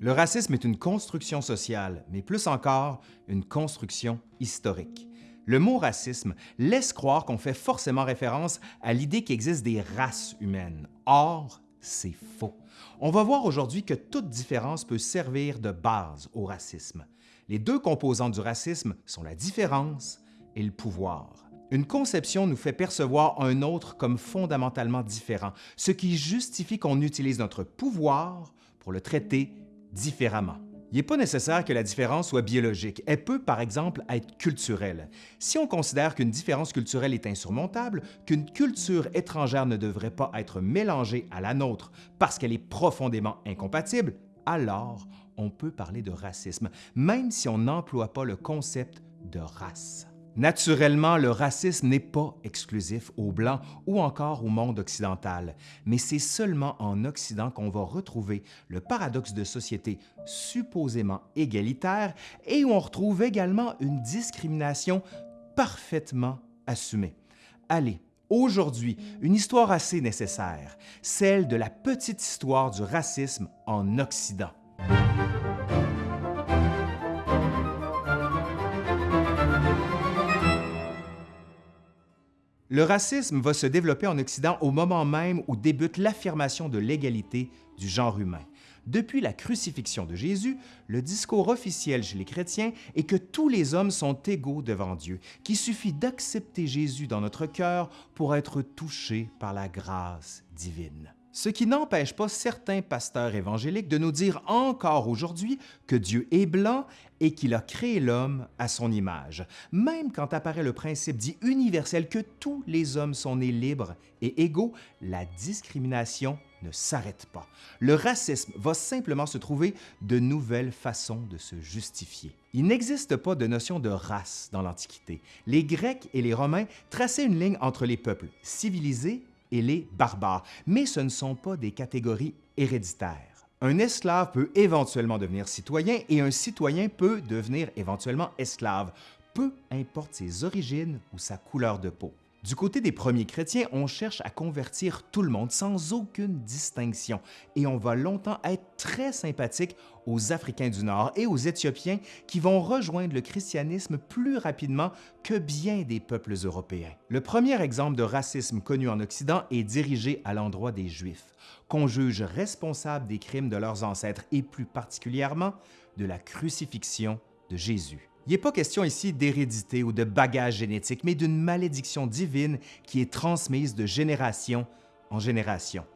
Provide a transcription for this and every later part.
Le racisme est une construction sociale, mais plus encore, une construction historique. Le mot racisme laisse croire qu'on fait forcément référence à l'idée qu'il existe des races humaines. Or, c'est faux. On va voir aujourd'hui que toute différence peut servir de base au racisme. Les deux composantes du racisme sont la différence et le pouvoir. Une conception nous fait percevoir un autre comme fondamentalement différent, ce qui justifie qu'on utilise notre pouvoir pour le traiter différemment. Il n'est pas nécessaire que la différence soit biologique. Elle peut, par exemple, être culturelle. Si on considère qu'une différence culturelle est insurmontable, qu'une culture étrangère ne devrait pas être mélangée à la nôtre parce qu'elle est profondément incompatible, alors on peut parler de racisme, même si on n'emploie pas le concept de race. Naturellement, le racisme n'est pas exclusif aux Blancs ou encore au monde occidental, mais c'est seulement en Occident qu'on va retrouver le paradoxe de société supposément égalitaire et où on retrouve également une discrimination parfaitement assumée. Allez, aujourd'hui, une histoire assez nécessaire, celle de la petite histoire du racisme en Occident. Le racisme va se développer en Occident au moment même où débute l'affirmation de l'égalité du genre humain. Depuis la crucifixion de Jésus, le discours officiel chez les chrétiens est que tous les hommes sont égaux devant Dieu, qu'il suffit d'accepter Jésus dans notre cœur pour être touché par la grâce divine. Ce qui n'empêche pas certains pasteurs évangéliques de nous dire encore aujourd'hui que Dieu est blanc et qu'il a créé l'homme à son image, même quand apparaît le principe dit universel que tous les hommes sont nés libres et égaux, la discrimination ne s'arrête pas. Le racisme va simplement se trouver de nouvelles façons de se justifier. Il n'existe pas de notion de race dans l'Antiquité. Les Grecs et les Romains traçaient une ligne entre les peuples civilisés et les barbares, mais ce ne sont pas des catégories héréditaires. Un esclave peut éventuellement devenir citoyen et un citoyen peut devenir éventuellement esclave, peu importe ses origines ou sa couleur de peau. Du côté des premiers chrétiens, on cherche à convertir tout le monde sans aucune distinction et on va longtemps être très sympathique aux Africains du Nord et aux Éthiopiens qui vont rejoindre le christianisme plus rapidement que bien des peuples européens. Le premier exemple de racisme connu en Occident est dirigé à l'endroit des Juifs, qu'on juge responsables des crimes de leurs ancêtres et plus particulièrement de la crucifixion de Jésus. Il n'est pas question ici d'hérédité ou de bagage génétique, mais d'une malédiction divine qui est transmise de génération en génération.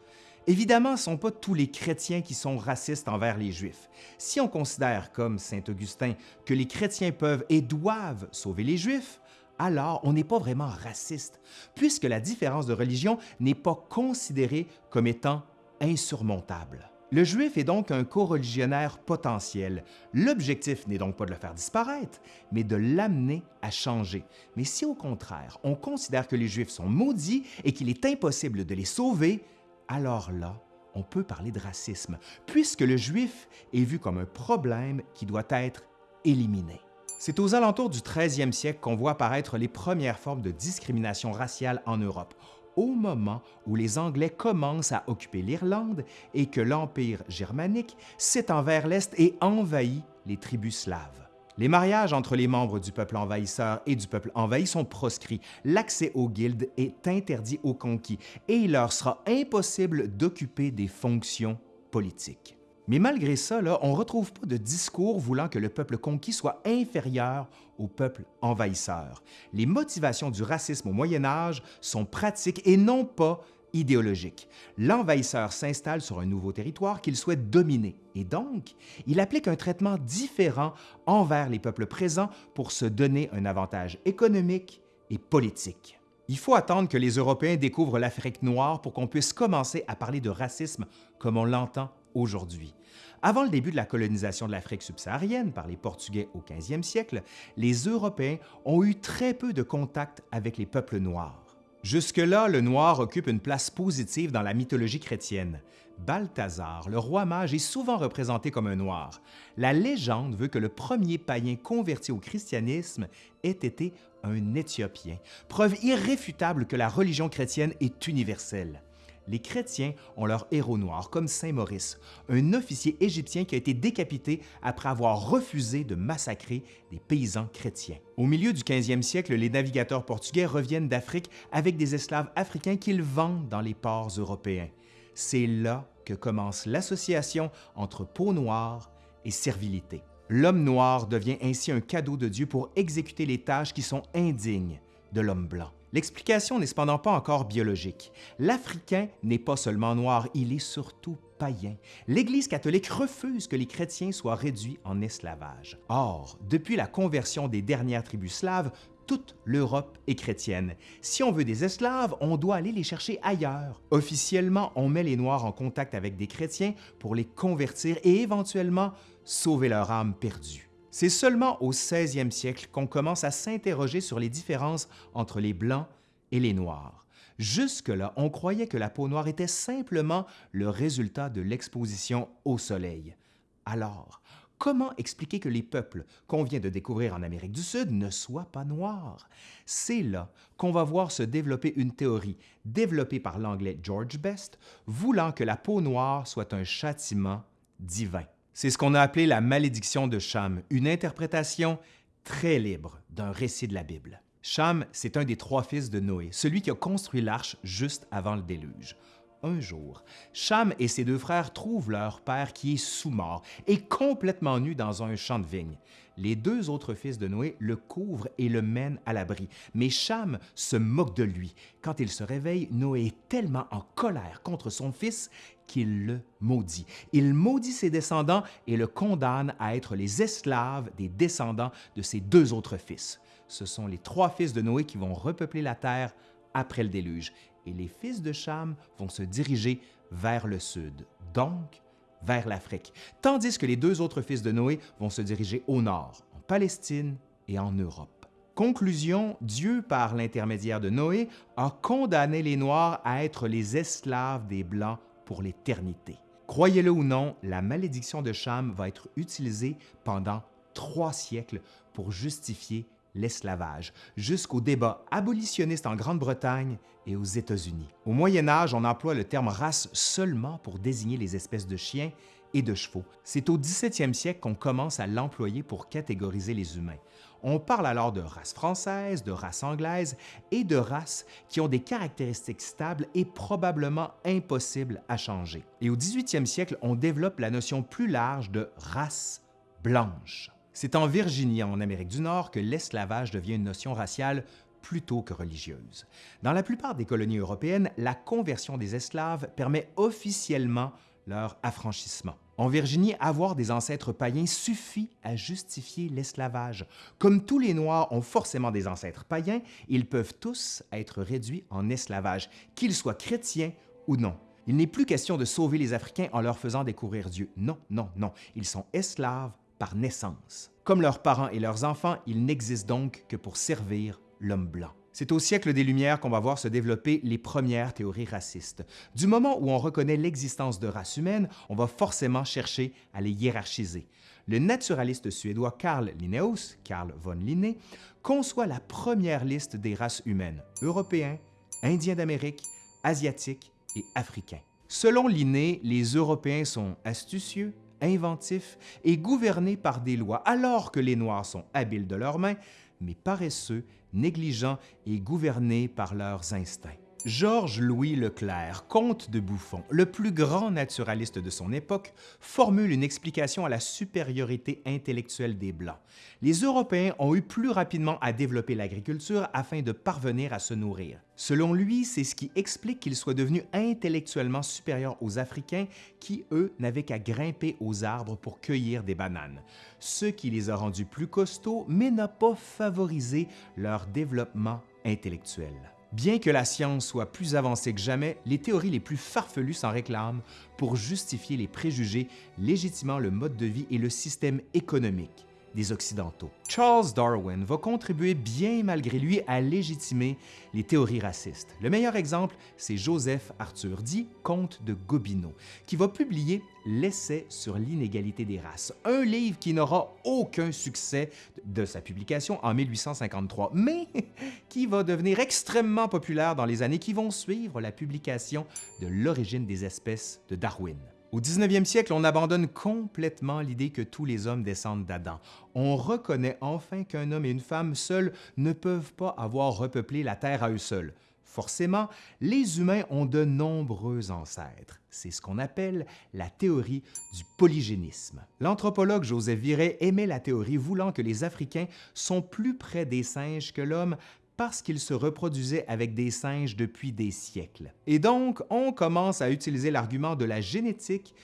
Évidemment, ce ne sont pas tous les chrétiens qui sont racistes envers les Juifs. Si on considère, comme saint Augustin, que les chrétiens peuvent et doivent sauver les Juifs, alors on n'est pas vraiment raciste, puisque la différence de religion n'est pas considérée comme étant insurmontable. Le juif est donc un co-religionnaire potentiel. L'objectif n'est donc pas de le faire disparaître, mais de l'amener à changer. Mais si au contraire, on considère que les juifs sont maudits et qu'il est impossible de les sauver, alors là, on peut parler de racisme, puisque le juif est vu comme un problème qui doit être éliminé. C'est aux alentours du 13e siècle qu'on voit apparaître les premières formes de discrimination raciale en Europe au moment où les Anglais commencent à occuper l'Irlande et que l'Empire germanique s'étend vers l'Est et envahit les tribus slaves. Les mariages entre les membres du peuple envahisseur et du peuple envahi sont proscrits, l'accès aux guildes est interdit aux conquis et il leur sera impossible d'occuper des fonctions politiques. Mais malgré ça, on ne retrouve pas de discours voulant que le peuple conquis soit inférieur au peuple envahisseur. Les motivations du racisme au Moyen Âge sont pratiques et non pas idéologiques. L'envahisseur s'installe sur un nouveau territoire qu'il souhaite dominer et donc, il applique un traitement différent envers les peuples présents pour se donner un avantage économique et politique. Il faut attendre que les Européens découvrent l'Afrique noire pour qu'on puisse commencer à parler de racisme comme on l'entend aujourd'hui. Avant le début de la colonisation de l'Afrique subsaharienne par les Portugais au 15e siècle, les Européens ont eu très peu de contact avec les peuples noirs. Jusque-là, le noir occupe une place positive dans la mythologie chrétienne. Balthazar, le roi mage, est souvent représenté comme un noir. La légende veut que le premier païen converti au christianisme ait été un Éthiopien, preuve irréfutable que la religion chrétienne est universelle. Les chrétiens ont leur héros noir, comme Saint Maurice, un officier égyptien qui a été décapité après avoir refusé de massacrer des paysans chrétiens. Au milieu du 15e siècle, les navigateurs portugais reviennent d'Afrique avec des esclaves africains qu'ils vendent dans les ports européens. C'est là que commence l'association entre peau noire et servilité. L'homme noir devient ainsi un cadeau de Dieu pour exécuter les tâches qui sont indignes de l'homme blanc. L'explication n'est cependant pas encore biologique. L'Africain n'est pas seulement noir, il est surtout païen. L'Église catholique refuse que les chrétiens soient réduits en esclavage. Or, depuis la conversion des dernières tribus slaves, toute l'Europe est chrétienne. Si on veut des esclaves, on doit aller les chercher ailleurs. Officiellement, on met les Noirs en contact avec des chrétiens pour les convertir et éventuellement sauver leur âme perdue. C'est seulement au 16e siècle qu'on commence à s'interroger sur les différences entre les Blancs et les Noirs. Jusque-là, on croyait que la peau noire était simplement le résultat de l'exposition au soleil. Alors, comment expliquer que les peuples qu'on vient de découvrir en Amérique du Sud ne soient pas noirs? C'est là qu'on va voir se développer une théorie développée par l'anglais George Best, voulant que la peau noire soit un châtiment divin. C'est ce qu'on a appelé la malédiction de Cham, une interprétation très libre d'un récit de la Bible. Cham, c'est un des trois fils de Noé, celui qui a construit l'arche juste avant le déluge. Un jour, Cham et ses deux frères trouvent leur père qui est sous-mort et complètement nu dans un champ de vigne. Les deux autres fils de Noé le couvrent et le mènent à l'abri, mais Cham se moque de lui. Quand il se réveille, Noé est tellement en colère contre son fils qu'il le maudit. Il maudit ses descendants et le condamne à être les esclaves des descendants de ses deux autres fils. Ce sont les trois fils de Noé qui vont repeupler la terre après le déluge, et les fils de Cham vont se diriger vers le sud, donc vers l'Afrique, tandis que les deux autres fils de Noé vont se diriger au nord, en Palestine et en Europe. Conclusion, Dieu, par l'intermédiaire de Noé, a condamné les Noirs à être les esclaves des Blancs pour l'éternité. Croyez-le ou non, la malédiction de Cham va être utilisée pendant trois siècles pour justifier l'esclavage, jusqu'au débat abolitionniste en Grande-Bretagne et aux États-Unis. Au Moyen Âge, on emploie le terme race seulement pour désigner les espèces de chiens et de chevaux. C'est au 17e siècle qu'on commence à l'employer pour catégoriser les humains. On parle alors de race française, de race anglaise et de races qui ont des caractéristiques stables et probablement impossibles à changer. Et au 18e siècle, on développe la notion plus large de race blanche. C'est en Virginie, en Amérique du Nord, que l'esclavage devient une notion raciale plutôt que religieuse. Dans la plupart des colonies européennes, la conversion des esclaves permet officiellement leur affranchissement. En Virginie, avoir des ancêtres païens suffit à justifier l'esclavage. Comme tous les Noirs ont forcément des ancêtres païens, ils peuvent tous être réduits en esclavage, qu'ils soient chrétiens ou non. Il n'est plus question de sauver les Africains en leur faisant découvrir Dieu. Non, non, non. Ils sont esclaves par naissance. Comme leurs parents et leurs enfants, ils n'existent donc que pour servir l'homme blanc. C'est au siècle des Lumières qu'on va voir se développer les premières théories racistes. Du moment où on reconnaît l'existence de races humaines, on va forcément chercher à les hiérarchiser. Le naturaliste suédois Carl Linnaeus, Carl von Linné, conçoit la première liste des races humaines, européens, indiens d'Amérique, asiatiques et africains. Selon Linné, les Européens sont astucieux, inventifs et gouvernés par des lois, alors que les Noirs sont habiles de leurs mains, mais paresseux, négligents et gouvernés par leurs instincts. Georges-Louis Leclerc, comte de Buffon, le plus grand naturaliste de son époque, formule une explication à la supériorité intellectuelle des Blancs. Les Européens ont eu plus rapidement à développer l'agriculture afin de parvenir à se nourrir. Selon lui, c'est ce qui explique qu'ils soient devenus intellectuellement supérieurs aux Africains qui, eux, n'avaient qu'à grimper aux arbres pour cueillir des bananes, ce qui les a rendus plus costauds mais n'a pas favorisé leur développement intellectuel. Bien que la science soit plus avancée que jamais, les théories les plus farfelues s'en réclament pour justifier les préjugés légitimant le mode de vie et le système économique. Des Occidentaux. Charles Darwin va contribuer bien malgré lui à légitimer les théories racistes. Le meilleur exemple, c'est Joseph Arthur, dit Comte de Gobineau, qui va publier L'essai sur l'inégalité des races, un livre qui n'aura aucun succès de sa publication en 1853, mais qui va devenir extrêmement populaire dans les années qui vont suivre la publication de L'origine des espèces de Darwin. Au 19e siècle, on abandonne complètement l'idée que tous les hommes descendent d'Adam. On reconnaît enfin qu'un homme et une femme seuls ne peuvent pas avoir repeuplé la Terre à eux seuls. Forcément, les humains ont de nombreux ancêtres. C'est ce qu'on appelle la théorie du polygénisme. L'anthropologue Joseph Viret aimait la théorie voulant que les Africains sont plus près des singes que l'homme parce qu'ils se reproduisaient avec des singes depuis des siècles. Et donc, on commence à utiliser l'argument de la génétique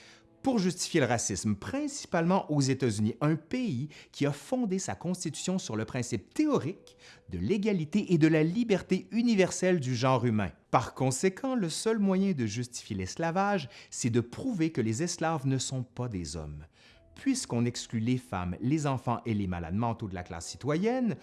pour justifier le racisme, principalement aux États-Unis, un pays qui a fondé sa constitution sur le principe théorique de l'égalité et de la liberté universelle du genre humain. Par conséquent, le seul moyen de justifier l'esclavage, c'est de prouver que les esclaves ne sont pas des hommes. Puisqu'on exclut les femmes, les enfants et les malades mentaux de la classe citoyenne,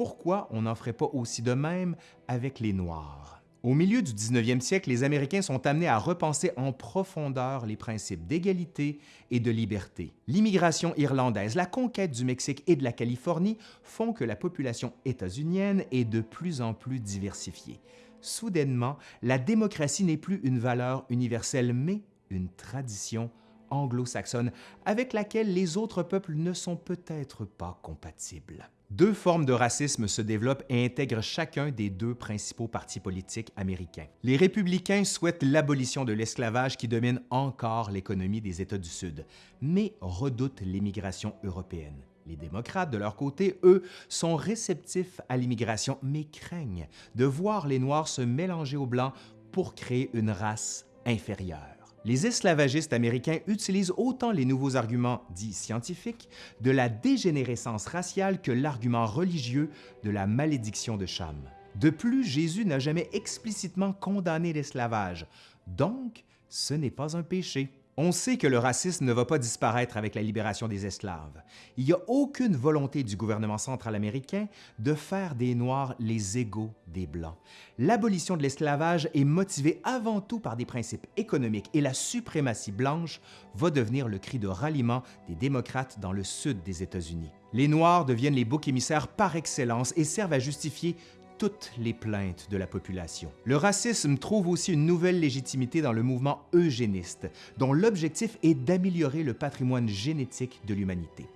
pourquoi on n'en ferait pas aussi de même avec les Noirs? Au milieu du 19e siècle, les Américains sont amenés à repenser en profondeur les principes d'égalité et de liberté. L'immigration irlandaise, la conquête du Mexique et de la Californie font que la population états-unienne est de plus en plus diversifiée. Soudainement, la démocratie n'est plus une valeur universelle, mais une tradition anglo-saxonne avec laquelle les autres peuples ne sont peut-être pas compatibles. Deux formes de racisme se développent et intègrent chacun des deux principaux partis politiques américains. Les républicains souhaitent l'abolition de l'esclavage qui domine encore l'économie des États du Sud, mais redoutent l'immigration européenne. Les démocrates, de leur côté, eux, sont réceptifs à l'immigration, mais craignent de voir les Noirs se mélanger aux Blancs pour créer une race inférieure. Les esclavagistes américains utilisent autant les nouveaux arguments dits scientifiques de la dégénérescence raciale que l'argument religieux de la malédiction de Cham. De plus, Jésus n'a jamais explicitement condamné l'esclavage, donc ce n'est pas un péché. On sait que le racisme ne va pas disparaître avec la libération des esclaves. Il n'y a aucune volonté du gouvernement central américain de faire des Noirs les égaux des Blancs. L'abolition de l'esclavage est motivée avant tout par des principes économiques et la suprématie blanche va devenir le cri de ralliement des démocrates dans le sud des États-Unis. Les Noirs deviennent les boucs émissaires par excellence et servent à justifier toutes les plaintes de la population. Le racisme trouve aussi une nouvelle légitimité dans le mouvement eugéniste, dont l'objectif est d'améliorer le patrimoine génétique de l'humanité.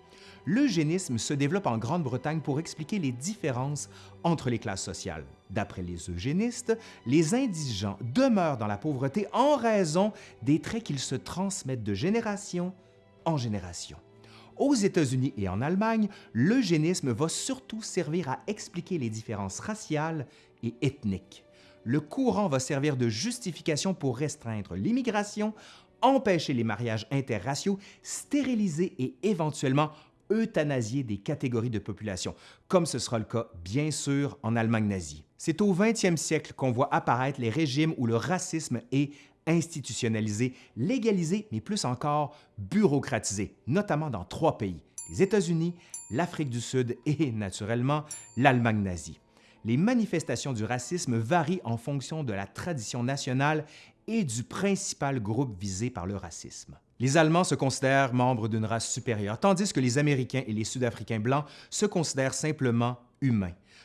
L'eugénisme se développe en Grande-Bretagne pour expliquer les différences entre les classes sociales. D'après les eugénistes, les indigents demeurent dans la pauvreté en raison des traits qu'ils se transmettent de génération en génération. Aux États-Unis et en Allemagne, l'eugénisme va surtout servir à expliquer les différences raciales et ethniques. Le courant va servir de justification pour restreindre l'immigration, empêcher les mariages interraciaux, stériliser et éventuellement euthanasier des catégories de population, comme ce sera le cas bien sûr en Allemagne nazie. C'est au 20e siècle qu'on voit apparaître les régimes où le racisme est institutionnalisé, légalisé, mais plus encore bureaucratisé, notamment dans trois pays, les États-Unis, l'Afrique du Sud et, naturellement, l'Allemagne nazie. Les manifestations du racisme varient en fonction de la tradition nationale et du principal groupe visé par le racisme. Les Allemands se considèrent membres d'une race supérieure, tandis que les Américains et les Sud-Africains blancs se considèrent simplement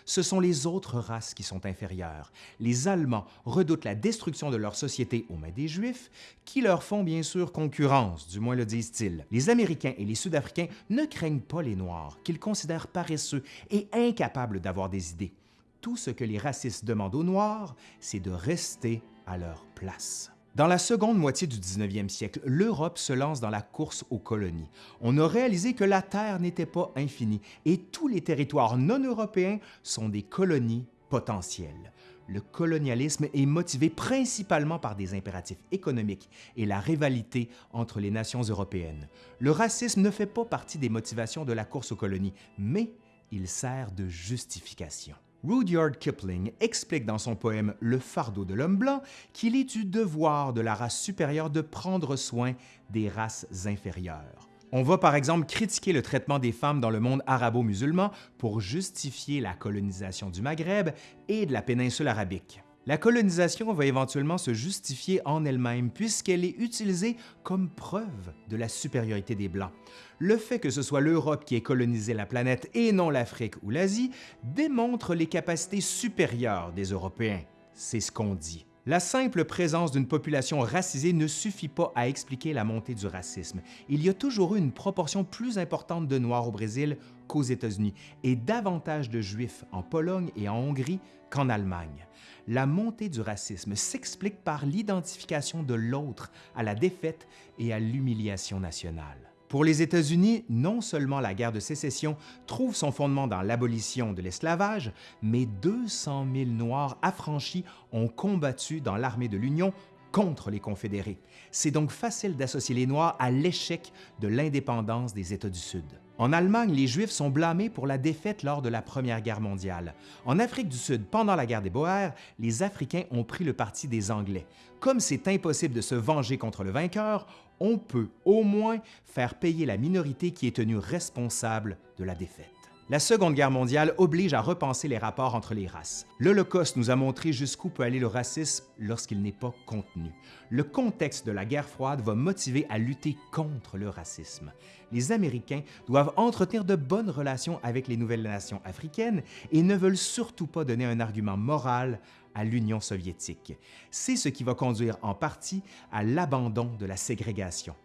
ce sont les autres races qui sont inférieures. Les Allemands redoutent la destruction de leur société aux mains des Juifs, qui leur font bien sûr concurrence, du moins le disent-ils. Les Américains et les Sud-Africains ne craignent pas les Noirs, qu'ils considèrent paresseux et incapables d'avoir des idées. Tout ce que les racistes demandent aux Noirs, c'est de rester à leur place. Dans la seconde moitié du 19e siècle, l'Europe se lance dans la course aux colonies. On a réalisé que la Terre n'était pas infinie et tous les territoires non européens sont des colonies potentielles. Le colonialisme est motivé principalement par des impératifs économiques et la rivalité entre les nations européennes. Le racisme ne fait pas partie des motivations de la course aux colonies, mais il sert de justification. Rudyard Kipling explique dans son poème Le fardeau de l'homme blanc qu'il est du devoir de la race supérieure de prendre soin des races inférieures. On va par exemple critiquer le traitement des femmes dans le monde arabo-musulman pour justifier la colonisation du Maghreb et de la péninsule arabique. La colonisation va éventuellement se justifier en elle-même puisqu'elle est utilisée comme preuve de la supériorité des Blancs. Le fait que ce soit l'Europe qui ait colonisé la planète et non l'Afrique ou l'Asie démontre les capacités supérieures des Européens. C'est ce qu'on dit. La simple présence d'une population racisée ne suffit pas à expliquer la montée du racisme. Il y a toujours eu une proportion plus importante de Noirs au Brésil qu'aux États-Unis et davantage de Juifs en Pologne et en Hongrie qu'en Allemagne. La montée du racisme s'explique par l'identification de l'autre à la défaite et à l'humiliation nationale. Pour les États-Unis, non seulement la guerre de sécession trouve son fondement dans l'abolition de l'esclavage, mais 200 000 Noirs affranchis ont combattu dans l'armée de l'Union contre les Confédérés. C'est donc facile d'associer les Noirs à l'échec de l'indépendance des États du Sud. En Allemagne, les Juifs sont blâmés pour la défaite lors de la Première Guerre mondiale. En Afrique du Sud, pendant la guerre des Boers, les Africains ont pris le parti des Anglais. Comme c'est impossible de se venger contre le vainqueur, on peut au moins faire payer la minorité qui est tenue responsable de la défaite. La Seconde Guerre mondiale oblige à repenser les rapports entre les races. L'Holocauste nous a montré jusqu'où peut aller le racisme lorsqu'il n'est pas contenu. Le contexte de la guerre froide va motiver à lutter contre le racisme. Les Américains doivent entretenir de bonnes relations avec les nouvelles nations africaines et ne veulent surtout pas donner un argument moral à l'Union soviétique. C'est ce qui va conduire en partie à l'abandon de la ségrégation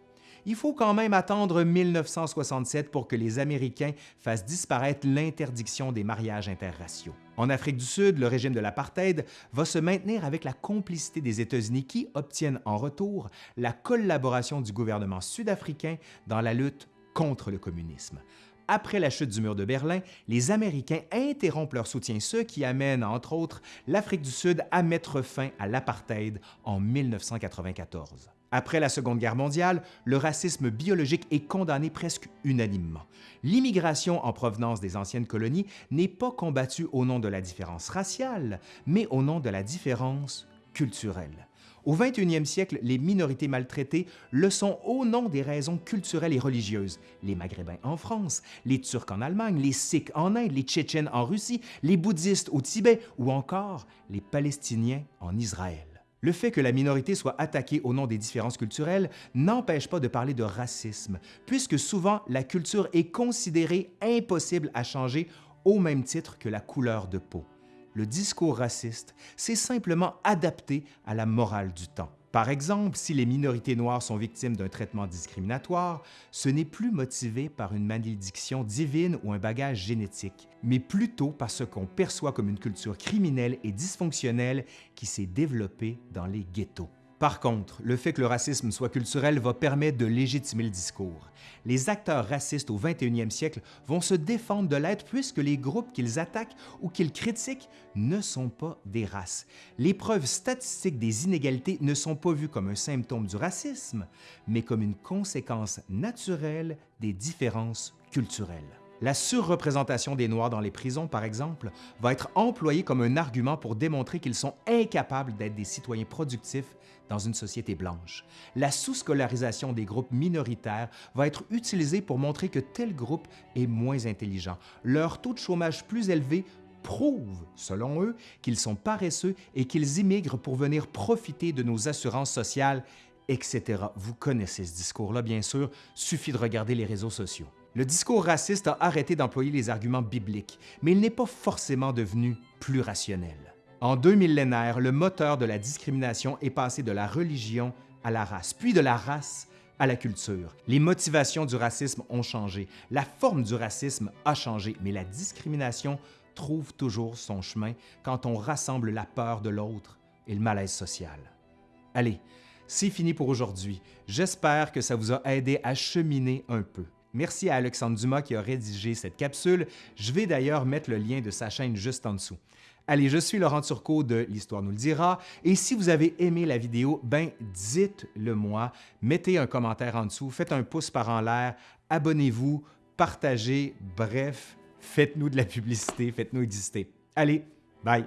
il faut quand même attendre 1967 pour que les Américains fassent disparaître l'interdiction des mariages interraciaux. En Afrique du Sud, le régime de l'apartheid va se maintenir avec la complicité des États-Unis qui obtiennent en retour la collaboration du gouvernement sud-africain dans la lutte contre le communisme. Après la chute du mur de Berlin, les Américains interrompent leur soutien, ce qui amène, entre autres, l'Afrique du Sud à mettre fin à l'apartheid en 1994. Après la Seconde Guerre mondiale, le racisme biologique est condamné presque unanimement. L'immigration en provenance des anciennes colonies n'est pas combattue au nom de la différence raciale, mais au nom de la différence culturelle. Au 21e siècle, les minorités maltraitées le sont au nom des raisons culturelles et religieuses. Les Maghrébins en France, les Turcs en Allemagne, les Sikhs en Inde, les Tchétchènes en Russie, les bouddhistes au Tibet ou encore les Palestiniens en Israël. Le fait que la minorité soit attaquée au nom des différences culturelles n'empêche pas de parler de racisme, puisque souvent la culture est considérée impossible à changer au même titre que la couleur de peau. Le discours raciste s'est simplement adapté à la morale du temps. Par exemple, si les minorités noires sont victimes d'un traitement discriminatoire, ce n'est plus motivé par une malédiction divine ou un bagage génétique, mais plutôt par ce qu'on perçoit comme une culture criminelle et dysfonctionnelle qui s'est développée dans les ghettos. Par contre, le fait que le racisme soit culturel va permettre de légitimer le discours. Les acteurs racistes au 21e siècle vont se défendre de l'être puisque les groupes qu'ils attaquent ou qu'ils critiquent ne sont pas des races. Les preuves statistiques des inégalités ne sont pas vues comme un symptôme du racisme, mais comme une conséquence naturelle des différences culturelles. La surreprésentation des Noirs dans les prisons, par exemple, va être employée comme un argument pour démontrer qu'ils sont incapables d'être des citoyens productifs dans une société blanche. La sous-scolarisation des groupes minoritaires va être utilisée pour montrer que tel groupe est moins intelligent. Leur taux de chômage plus élevé prouve, selon eux, qu'ils sont paresseux et qu'ils immigrent pour venir profiter de nos assurances sociales, etc. Vous connaissez ce discours-là, bien sûr, suffit de regarder les réseaux sociaux. Le discours raciste a arrêté d'employer les arguments bibliques, mais il n'est pas forcément devenu plus rationnel. En deux millénaires, le moteur de la discrimination est passé de la religion à la race, puis de la race à la culture. Les motivations du racisme ont changé, la forme du racisme a changé, mais la discrimination trouve toujours son chemin quand on rassemble la peur de l'autre et le malaise social. Allez, c'est fini pour aujourd'hui. J'espère que ça vous a aidé à cheminer un peu. Merci à Alexandre Dumas qui a rédigé cette capsule. Je vais d'ailleurs mettre le lien de sa chaîne juste en dessous. Allez, je suis Laurent Turcot de l'Histoire nous le dira, et si vous avez aimé la vidéo, ben dites-le moi, mettez un commentaire en dessous, faites un pouce par en l'air, abonnez-vous, partagez, bref, faites-nous de la publicité, faites-nous exister. Allez, bye!